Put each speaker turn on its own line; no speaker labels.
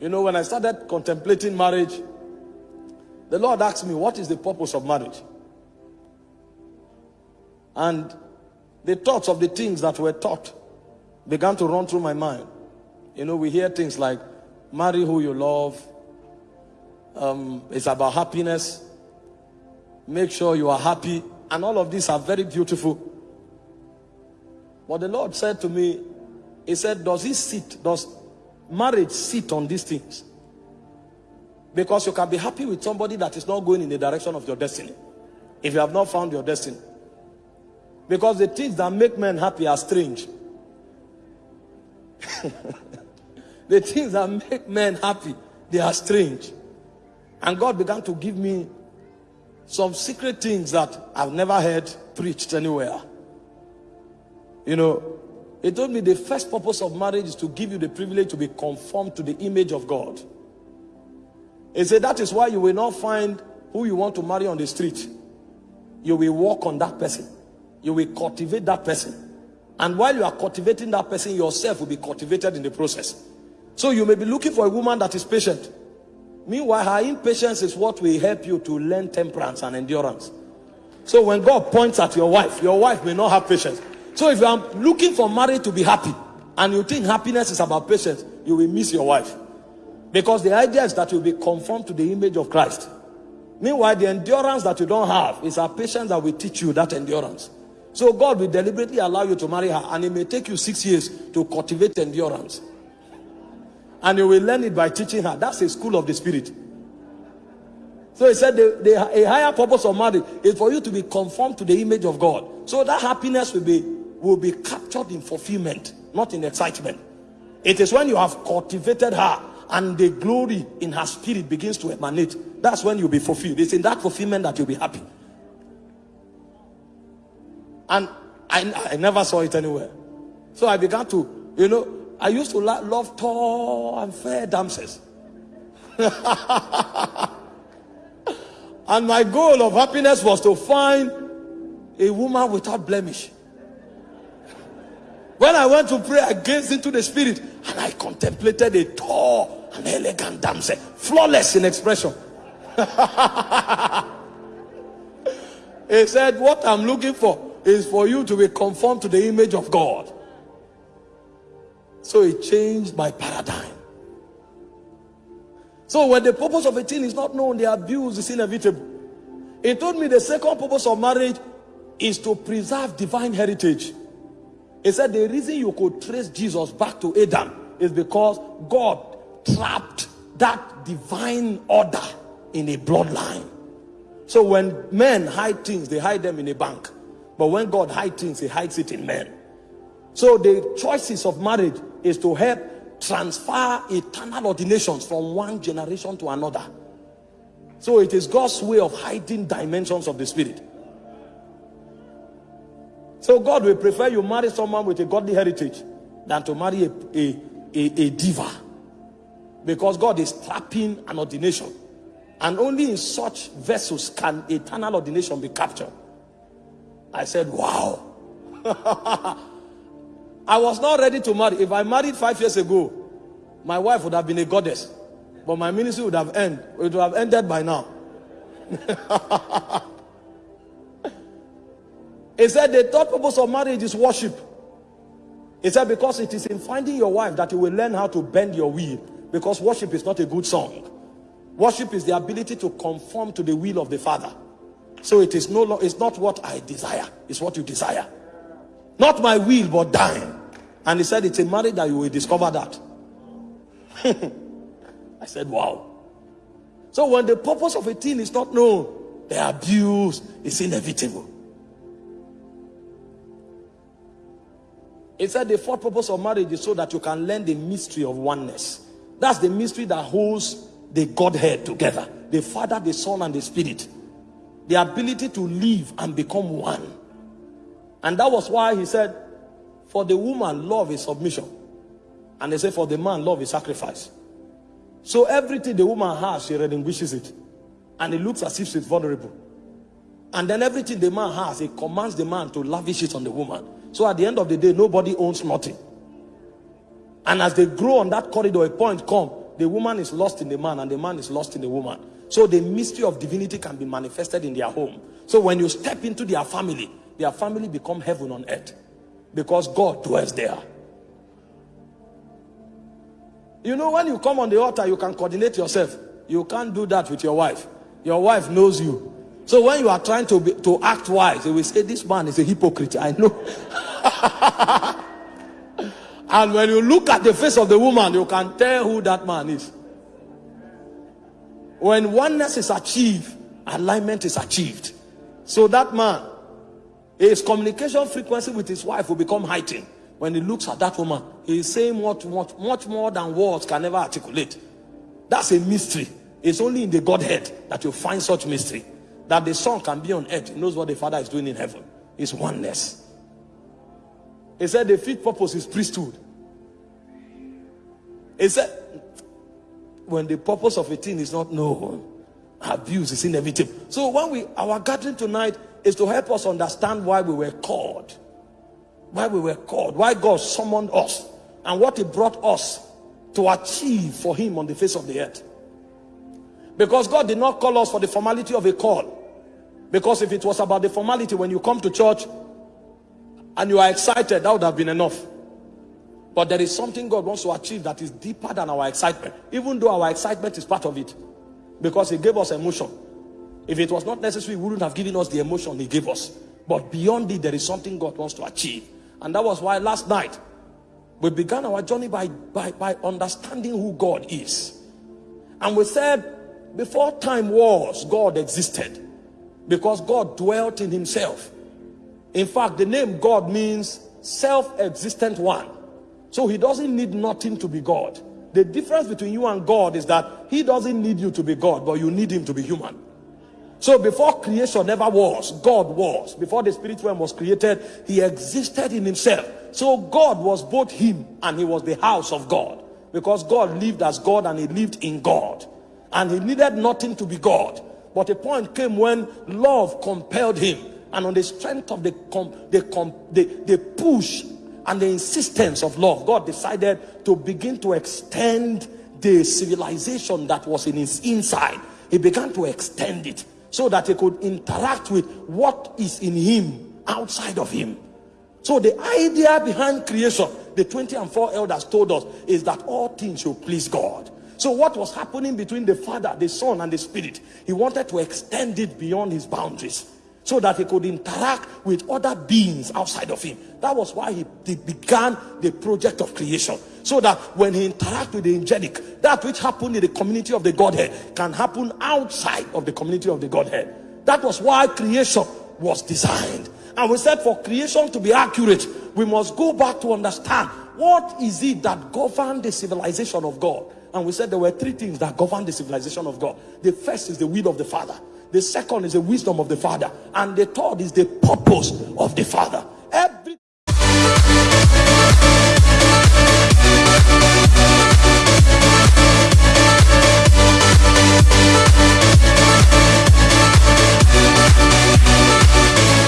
You know, when I started contemplating marriage, the Lord asked me, What is the purpose of marriage? And the thoughts of the things that were taught began to run through my mind. You know, we hear things like marry who you love, um, it's about happiness, make sure you are happy, and all of these are very beautiful. But the Lord said to me, He said, Does He sit, does marriage sit on these things? Because you can be happy with somebody that is not going in the direction of your destiny. If you have not found your destiny. Because the things that make men happy are strange. the things that make men happy, they are strange. And God began to give me some secret things that I've never heard preached anywhere. You know, he told me the first purpose of marriage is to give you the privilege to be conformed to the image of God. He said that is why you will not find who you want to marry on the street. You will walk on that person. You will cultivate that person. And while you are cultivating that person, yourself will be cultivated in the process. So you may be looking for a woman that is patient. Meanwhile, her impatience is what will help you to learn temperance and endurance. So when God points at your wife, your wife may not have patience. So if you are looking for marriage to be happy, and you think happiness is about patience, you will miss your wife. Because the idea is that you'll be conformed to the image of Christ. Meanwhile, the endurance that you don't have is a patience that will teach you that endurance. So God will deliberately allow you to marry her and it may take you six years to cultivate endurance. And you will learn it by teaching her. That's a school of the spirit. So he said the, the, a higher purpose of marriage is for you to be conformed to the image of God. So that happiness will be, will be captured in fulfillment, not in excitement. It is when you have cultivated her and the glory in her spirit begins to emanate. That's when you'll be fulfilled. It's in that fulfillment that you'll be happy. And I, I never saw it anywhere. So I began to, you know, I used to love tall and fair damsels. and my goal of happiness was to find a woman without blemish. When I went to pray, I gazed into the spirit and I contemplated a tall and elegant damsel, flawless in expression. he said, What I'm looking for is for you to be conformed to the image of God. So it changed my paradigm. So when the purpose of a thing is not known, the abuse is inevitable. He told me the second purpose of marriage is to preserve divine heritage. He said the reason you could trace Jesus back to Adam is because God trapped that divine order in a bloodline. So when men hide things, they hide them in a bank. But when God hides things, he hides it in men. So the choices of marriage is to help transfer eternal ordinations from one generation to another. So it is God's way of hiding dimensions of the spirit. So God will prefer you marry someone with a godly heritage than to marry a, a, a, a diva. Because God is trapping an ordination. And only in such vessels can eternal ordination be captured. I said, wow. I was not ready to marry. If I married five years ago, my wife would have been a goddess. But my ministry would have ended. It would have ended by now. he said the third purpose of marriage is worship. He said because it is in finding your wife that you will learn how to bend your will. Because worship is not a good song. Worship is the ability to conform to the will of the Father. So it is no it's not what I desire, it's what you desire. Not my will, but thine. And he said, It's a marriage that you will discover that. I said, Wow. So when the purpose of a thing is not known, the abuse is inevitable. He said the fourth purpose of marriage is so that you can learn the mystery of oneness. That's the mystery that holds the Godhead together. The Father, the Son, and the Spirit the ability to live and become one. And that was why he said, for the woman, love is submission. And they say, for the man, love is sacrifice. So everything the woman has, she relinquishes it. And it looks as if she's vulnerable. And then everything the man has, he commands the man to lavish it on the woman. So at the end of the day, nobody owns nothing. And as they grow on that corridor, a point come, the woman is lost in the man and the man is lost in the woman. So the mystery of divinity can be manifested in their home. So when you step into their family, their family become heaven on earth because God dwells there. You know, when you come on the altar, you can coordinate yourself. You can't do that with your wife. Your wife knows you. So when you are trying to be, to act wise, they will say, This man is a hypocrite. I know. and when you look at the face of the woman, you can tell who that man is. When oneness is achieved, alignment is achieved. So that man, his communication frequency with his wife will become heightened. When he looks at that woman, he is saying much, much, much more than words can ever articulate. That's a mystery. It's only in the Godhead that you find such mystery. That the Son can be on earth. Knows what the Father is doing in heaven. It's oneness. He said the fifth purpose is priesthood. He said when the purpose of a thing is not known, abuse is inevitable. So when we our gathering tonight is to help us understand why we were called, why we were called, why God summoned us, and what He brought us to achieve for Him on the face of the earth. Because God did not call us for the formality of a call. Because if it was about the formality when you come to church and you are excited, that would have been enough. But there is something God wants to achieve that is deeper than our excitement, even though our excitement is part of it. Because He gave us emotion. If it was not necessary, He wouldn't have given us the emotion He gave us. But beyond it, there is something God wants to achieve. And that was why last night we began our journey by, by, by understanding who God is. And we said, before time was, God existed. Because God dwelt in Himself. In fact, the name God means self existent one. So he doesn't need nothing to be God. The difference between you and God is that he doesn't need you to be God, but you need him to be human. So before creation never was, God was. Before the spirit realm was created, he existed in himself. So God was both him and he was the house of God. Because God lived as God and he lived in God. And he needed nothing to be God. But a point came when love compelled him. And on the strength of the, the, com the, the push and the insistence of love, God decided to begin to extend the civilization that was in his inside. He began to extend it so that he could interact with what is in him outside of him. So the idea behind creation, the 20 and 4 elders told us, is that all things should please God. So what was happening between the Father, the Son, and the Spirit? He wanted to extend it beyond his boundaries so that he could interact with other beings outside of him. That was why he, he began the project of creation. So that when he interacts with the angelic, that which happened in the community of the Godhead can happen outside of the community of the Godhead. That was why creation was designed. And we said for creation to be accurate, we must go back to understand what is it that governed the civilization of God. And we said there were three things that govern the civilization of God. The first is the will of the Father. The second is the wisdom of the Father. And the third is the purpose of the Father.